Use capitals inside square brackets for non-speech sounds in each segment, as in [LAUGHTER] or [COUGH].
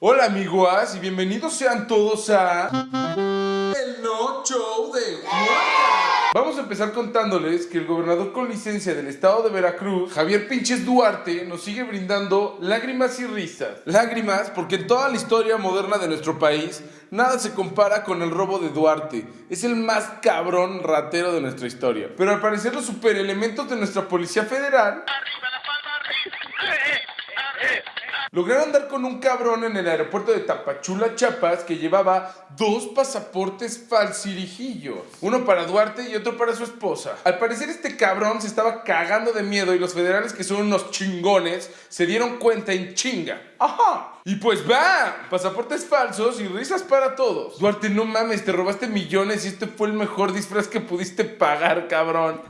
Hola amigos y bienvenidos sean todos a... El No Show de Juan. Vamos a empezar contándoles que el gobernador con licencia del estado de Veracruz, Javier Pinches Duarte, nos sigue brindando lágrimas y risas. Lágrimas porque en toda la historia moderna de nuestro país, nada se compara con el robo de Duarte. Es el más cabrón ratero de nuestra historia. Pero al parecer los superelementos de nuestra Policía Federal Lograron dar con un cabrón en el aeropuerto de Tapachula, Chiapas, que llevaba dos pasaportes falsirijillos. Uno para Duarte y otro para su esposa. Al parecer este cabrón se estaba cagando de miedo y los federales, que son unos chingones, se dieron cuenta en chinga. ¡Ajá! Y pues va, pasaportes falsos y risas para todos. Duarte, no mames, te robaste millones y este fue el mejor disfraz que pudiste pagar, cabrón.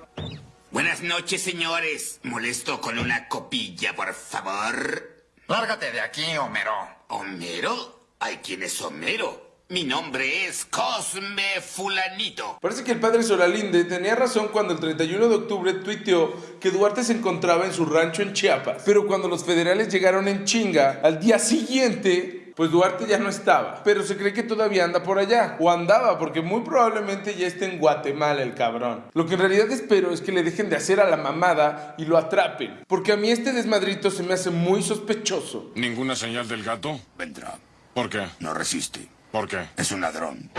Buenas noches, señores. Molesto con una copilla, por favor. Lárgate de aquí, Homero. ¿Homero? ¿Hay quién es Homero? Mi nombre es Cosme Fulanito. Parece que el padre Solalinde tenía razón cuando el 31 de octubre tuiteó que Duarte se encontraba en su rancho en Chiapas. Pero cuando los federales llegaron en chinga, al día siguiente pues Duarte ya no estaba, pero se cree que todavía anda por allá, o andaba, porque muy probablemente ya está en Guatemala el cabrón. Lo que en realidad espero es que le dejen de hacer a la mamada y lo atrapen, porque a mí este desmadrito se me hace muy sospechoso. ¿Ninguna señal del gato? Vendrá. ¿Por qué? No resiste. ¿Por qué? Es un ladrón.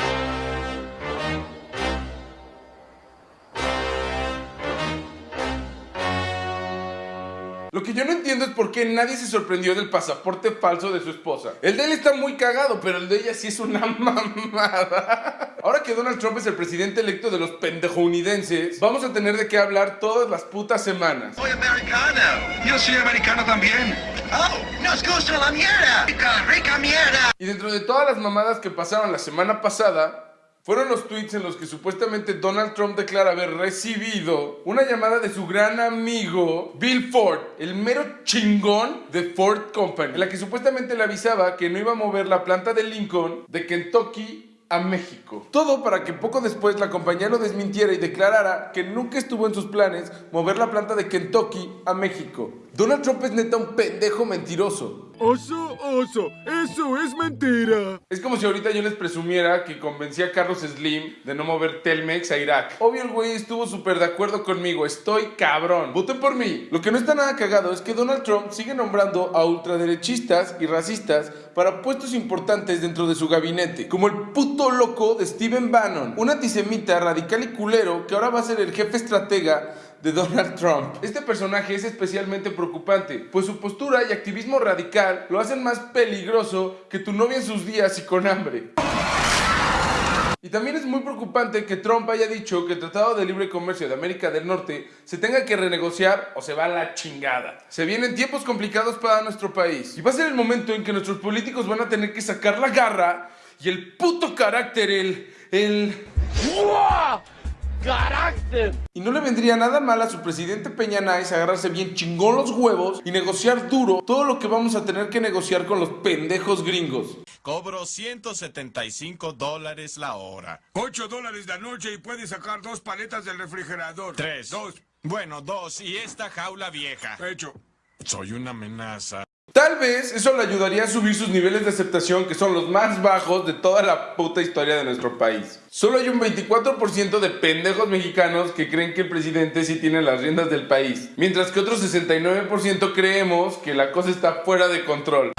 Lo que yo no entiendo es por qué nadie se sorprendió del pasaporte falso de su esposa. El de él está muy cagado, pero el de ella sí es una [LAUGHS] mamada. Ahora que Donald Trump es el presidente electo de los pendejounidenses, vamos a tener de qué hablar todas las putas semanas. Soy americano. Yo soy americano también. Oh, nos gusta la mierda. Rica, rica mierda. Y dentro de todas las mamadas que pasaron la semana pasada, fueron los tweets en los que supuestamente Donald Trump declara haber recibido una llamada de su gran amigo Bill Ford, el mero chingón de Ford Company, en la que supuestamente le avisaba que no iba a mover la planta de Lincoln de Kentucky a México. Todo para que poco después la compañía lo desmintiera y declarara que nunca estuvo en sus planes mover la planta de Kentucky a México. Donald Trump es neta un pendejo mentiroso. Oso, oso, eso es mentira. Es como si ahorita yo les presumiera que convencí a Carlos Slim de no mover Telmex a Irak. Obvio el güey estuvo súper de acuerdo conmigo, estoy cabrón. Voten por mí. Lo que no está nada cagado es que Donald Trump sigue nombrando a ultraderechistas y racistas para puestos importantes dentro de su gabinete, como el puto loco de Steven Bannon, un antisemita radical y culero que ahora va a ser el jefe estratega de Donald Trump. Este personaje es especialmente preocupante, pues su postura y activismo radical lo hacen más peligroso que tu novia en sus días y con hambre. Y también es muy preocupante que Trump haya dicho que el Tratado de Libre Comercio de América del Norte se tenga que renegociar o se va a la chingada. Se vienen tiempos complicados para nuestro país. Y va a ser el momento en que nuestros políticos van a tener que sacar la garra y el puto carácter, el... el... ¡Carácter! Y no le vendría nada mal a su presidente Peña Nice agarrarse bien chingón los huevos y negociar duro todo lo que vamos a tener que negociar con los pendejos gringos. Cobro 175 dólares la hora. 8 dólares la noche y puedes sacar dos paletas del refrigerador. Tres. Dos. Bueno, dos. Y esta jaula vieja. Hecho. Soy una amenaza. Vez eso le ayudaría a subir sus niveles de aceptación que son los más bajos de toda la puta historia de nuestro país. Solo hay un 24% de pendejos mexicanos que creen que el presidente sí tiene las riendas del país, mientras que otro 69% creemos que la cosa está fuera de control.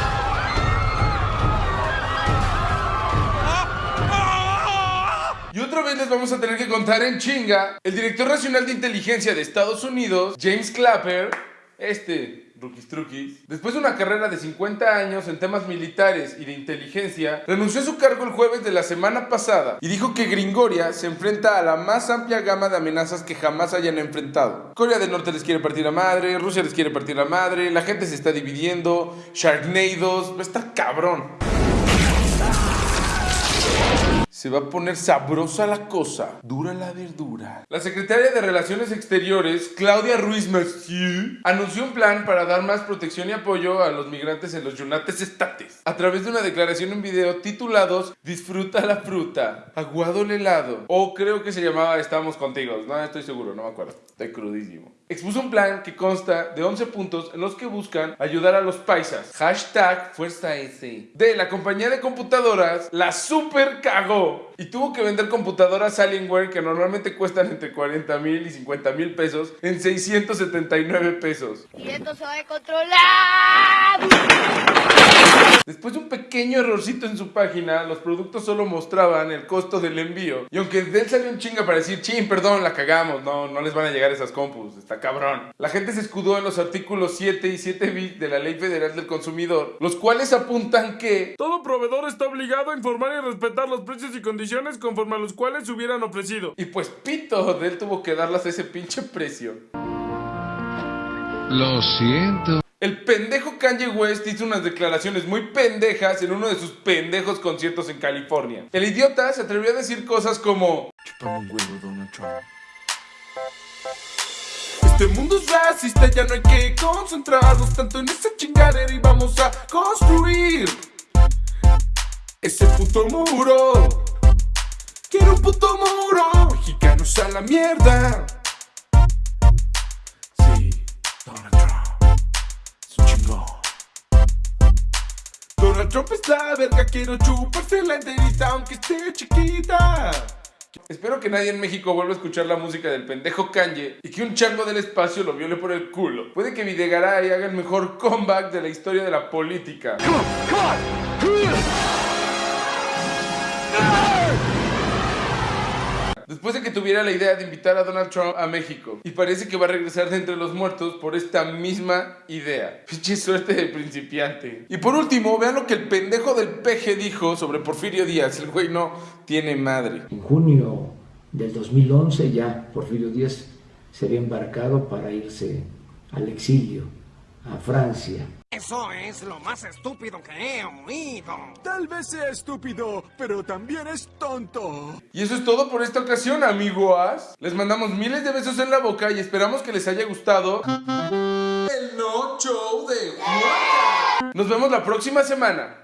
Y otra vez les vamos a tener que contar en chinga, el director nacional de inteligencia de Estados Unidos, James Clapper, este, Rookies Truquis, después de una carrera de 50 años en temas militares y de inteligencia, renunció a su cargo el jueves de la semana pasada y dijo que Gringoria se enfrenta a la más amplia gama de amenazas que jamás hayan enfrentado. Corea del Norte les quiere partir la madre, Rusia les quiere partir la madre, la gente se está dividiendo, Sharknados, estar cabrón. Se va a poner sabrosa la cosa, dura la verdura. La secretaria de Relaciones Exteriores, Claudia Ruiz Mercier, anunció un plan para dar más protección y apoyo a los migrantes en los United States, a través de una declaración en video titulados Disfruta la fruta, aguado el helado, o creo que se llamaba Estamos contigo, no estoy seguro, no me acuerdo, estoy crudísimo. Expuso un plan que consta de 11 puntos en los que buscan ayudar a los paisas. Hashtag Fuerza S. De la compañía de computadoras la super cagó y tuvo que vender computadoras Alienware que normalmente cuestan entre 40 mil y 50 mil pesos en 679 pesos. Y esto se va a controlar. Después de un pequeño errorcito en su página, los productos solo mostraban el costo del envío. Y aunque de él salió un chinga para decir, ching, perdón, la cagamos, no, no les van a llegar esas compus, está cabrón. La gente se escudó en los artículos 7 y 7 bis de la Ley Federal del Consumidor, los cuales apuntan que Todo proveedor está obligado a informar y respetar los precios y condiciones conforme a los cuales se hubieran ofrecido. Y pues pito, de él tuvo que darlas a ese pinche precio. Lo siento. Pendejo Kanye West hizo unas declaraciones muy pendejas en uno de sus pendejos conciertos en California. El idiota se atrevió a decir cosas como... Este mundo es racista, ya no hay que concentrarnos tanto en esa chingadera y vamos a construir ese puto muro. Quiero un puto muro, mexicanos a la mierda. Trump es la verga, quiero chuparse la enterita aunque esté chiquita. Espero que nadie en México vuelva a escuchar la música del pendejo Kanye y que un chango del espacio lo viole por el culo. Puede que Videgaray haga el mejor comeback de la historia de la política. Después de que tuviera la idea de invitar a Donald Trump a México. Y parece que va a regresar de entre los muertos por esta misma idea. Pinche suerte de principiante. Y por último, vean lo que el pendejo del peje dijo sobre Porfirio Díaz. El güey no tiene madre. En junio del 2011 ya Porfirio Díaz sería embarcado para irse al exilio a Francia. Eso es lo más estúpido que he oído. Tal vez sea estúpido, pero también es tonto. Y eso es todo por esta ocasión, amigos. Les mandamos miles de besos en la boca y esperamos que les haya gustado el no show de Juan. Nos vemos la próxima semana.